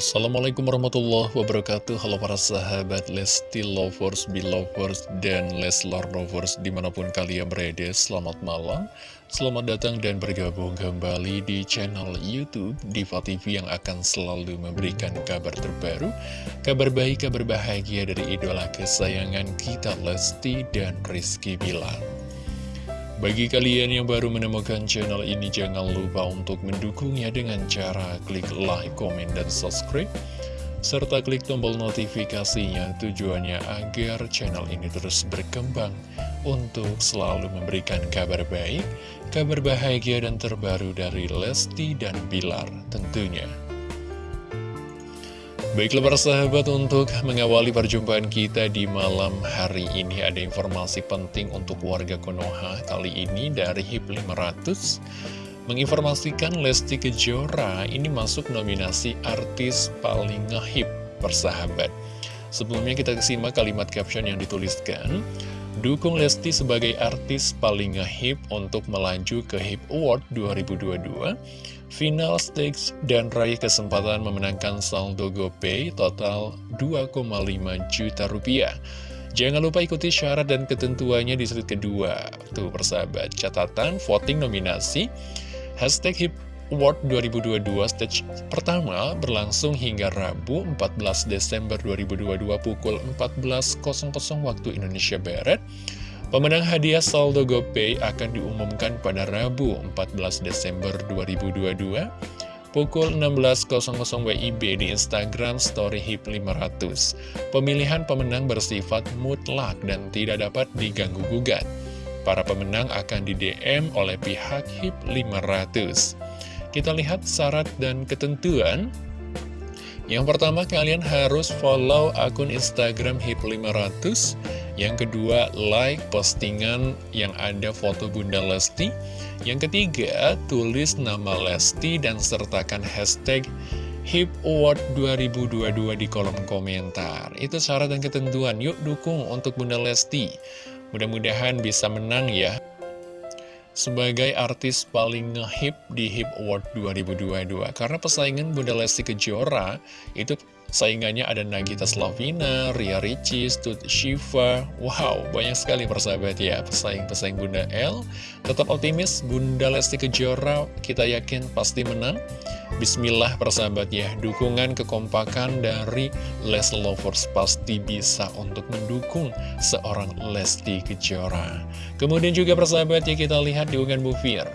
Assalamualaikum warahmatullahi wabarakatuh. Halo para sahabat Lesti Lovers, Belovers, dan Leslar Lovers di mana pun kalian berada Selamat malam, selamat datang dan bergabung kembali di channel Youtube Diva TV yang akan selalu memberikan kabar terbaru Kabar baik, kabar bahagia dari idola kesayangan kita Lesti dan Rizky Bilar bagi kalian yang baru menemukan channel ini, jangan lupa untuk mendukungnya dengan cara klik like, komen, dan subscribe. Serta klik tombol notifikasinya tujuannya agar channel ini terus berkembang untuk selalu memberikan kabar baik, kabar bahagia dan terbaru dari Lesti dan Bilar tentunya. Baiklah para sahabat untuk mengawali perjumpaan kita di malam hari ini ada informasi penting untuk warga Konoha kali ini dari HIP 500 menginformasikan Lesti Kejora ini masuk nominasi artis paling ngehip persahabat. Sebelumnya kita simak kalimat caption yang dituliskan. Dukung Lesti sebagai artis paling ngehip untuk melaju ke HIP Award 2022 final stage dan raih kesempatan memenangkan saldo GoPay total 2,5 juta rupiah. Jangan lupa ikuti syarat dan ketentuannya di slide kedua. Tuh persahabat, catatan voting nominasi Hashtag HIP Award 2022 stage pertama berlangsung hingga Rabu 14 Desember 2022 pukul 14.00 waktu Indonesia Barat Pemenang hadiah saldo GoPay akan diumumkan pada Rabu 14 Desember 2022 pukul 16.00 WIB di Instagram Story HIP 500. Pemilihan pemenang bersifat mutlak dan tidak dapat diganggu-gugat. Para pemenang akan di-DM oleh pihak HIP 500. Kita lihat syarat dan ketentuan. Yang pertama, kalian harus follow akun Instagram HIP 500 yang kedua, like postingan yang ada foto Bunda Lesti. Yang ketiga, tulis nama Lesti dan sertakan hashtag HIP Award 2022 di kolom komentar. Itu syarat dan ketentuan. Yuk dukung untuk Bunda Lesti. Mudah-mudahan bisa menang ya. Sebagai artis paling ngehip di HIP Award 2022 Karena pesaingan Bunda Lesti Kejora Itu Saingannya ada Nagita Slavina, Ria Ricis, Tut Shiva. Wow, banyak sekali persahabat ya Pesaing-pesaing Bunda L. Tetap optimis, Bunda Lesti Kejora Kita yakin pasti menang. Bismillah persahabat ya Dukungan kekompakan dari Les Lovers Pasti bisa untuk mendukung seorang Lesti Kejora. Kemudian juga persahabat ya kita lihat di unggahan Bu Fir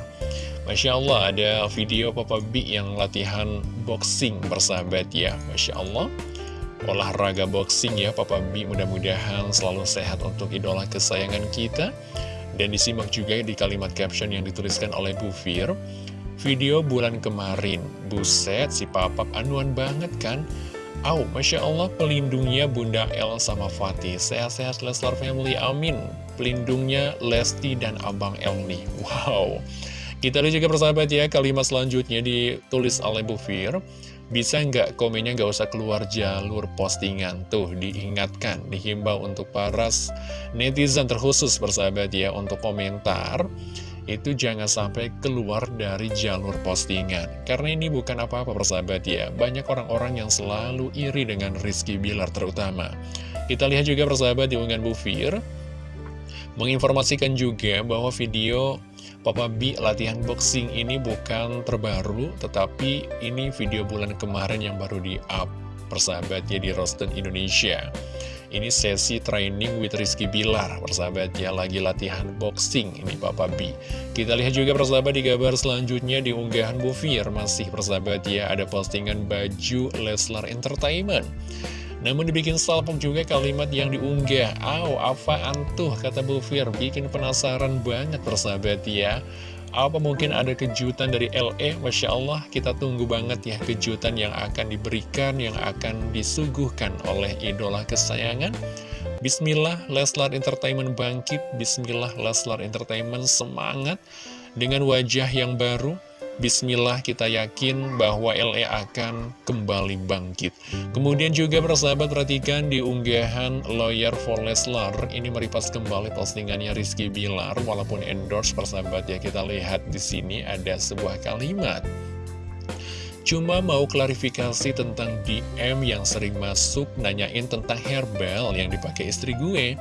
Masya Allah ada video Papa B yang latihan boxing bersahabat ya. Masya Allah. Olahraga boxing ya Papa B. Mudah-mudahan selalu sehat untuk idola kesayangan kita. Dan disimak juga di kalimat caption yang dituliskan oleh Bu Fir. Video bulan kemarin. Buset si Papa anuan banget kan? Au, Masya Allah pelindungnya Bunda El sama Fatih. Sehat-sehat Leslar Family, amin. Pelindungnya Lesti dan Abang El nih. Wow kita lihat juga persahabat ya, kalimat selanjutnya ditulis oleh Bu Fir. Bisa nggak komennya nggak usah keluar jalur postingan? Tuh diingatkan, dihimbau untuk para netizen terkhusus persahabat ya Untuk komentar. Itu jangan sampai keluar dari jalur postingan. Karena ini bukan apa-apa persahabat ya. Banyak orang-orang yang selalu iri dengan Rizky Bilar terutama. Kita lihat juga persahabat di unggahan Bu Fir. Menginformasikan juga bahwa video Papa B latihan boxing ini bukan terbaru, tetapi ini video bulan kemarin yang baru di-up persahabatnya di Rosten Indonesia. Ini sesi training with Rizky Bilar, persahabatnya lagi latihan boxing, ini Papa B. Kita lihat juga persahabat di gambar selanjutnya di unggahan Bufir, masih persahabat ya, ada postingan baju Leslar Entertainment. Namun dibikin salpok juga kalimat yang diunggah. Aw, apa antuh kata Bu Fir. Bikin penasaran banget persahabat ya. Apa mungkin ada kejutan dari LE Masya Allah kita tunggu banget ya kejutan yang akan diberikan Yang akan disuguhkan oleh idola kesayangan. Bismillah Leslar Entertainment bangkit. Bismillah Leslar Entertainment semangat. Dengan wajah yang baru Bismillah kita yakin bahwa LE akan kembali bangkit. Kemudian juga persahabat perhatikan di unggahan Lawyer for Leslar ini meripas kembali postingannya Rizky Bilar walaupun endorse persahabat ya kita lihat di sini ada sebuah kalimat. Cuma mau klarifikasi tentang DM yang sering masuk nanyain tentang herbal yang dipakai istri gue.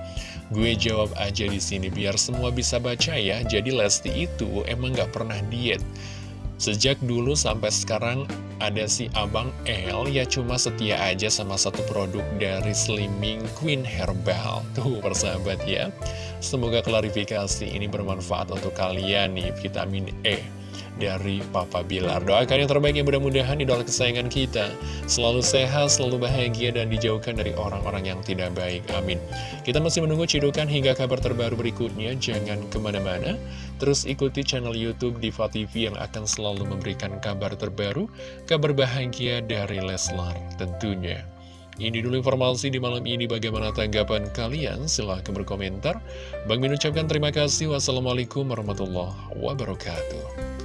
Gue jawab aja di sini biar semua bisa baca ya. Jadi Lesti itu emang gak pernah diet. Sejak dulu sampai sekarang ada si Abang L ya cuma setia aja sama satu produk dari Slimming Queen Herbal. Tuh persahabat ya. Semoga klarifikasi ini bermanfaat untuk kalian nih vitamin E dari Papa Bilar. Doakan yang terbaik yang mudah-mudahan idola kesayangan kita selalu sehat, selalu bahagia, dan dijauhkan dari orang-orang yang tidak baik. Amin. Kita masih menunggu cidukan hingga kabar terbaru berikutnya. Jangan ke mana-mana. Terus ikuti channel Youtube Diva TV yang akan selalu memberikan kabar terbaru, kabar bahagia dari Leslar tentunya. Ini dulu informasi di malam ini bagaimana tanggapan kalian silahkan berkomentar Bang Min ucapkan terima kasih Wassalamualaikum warahmatullahi wabarakatuh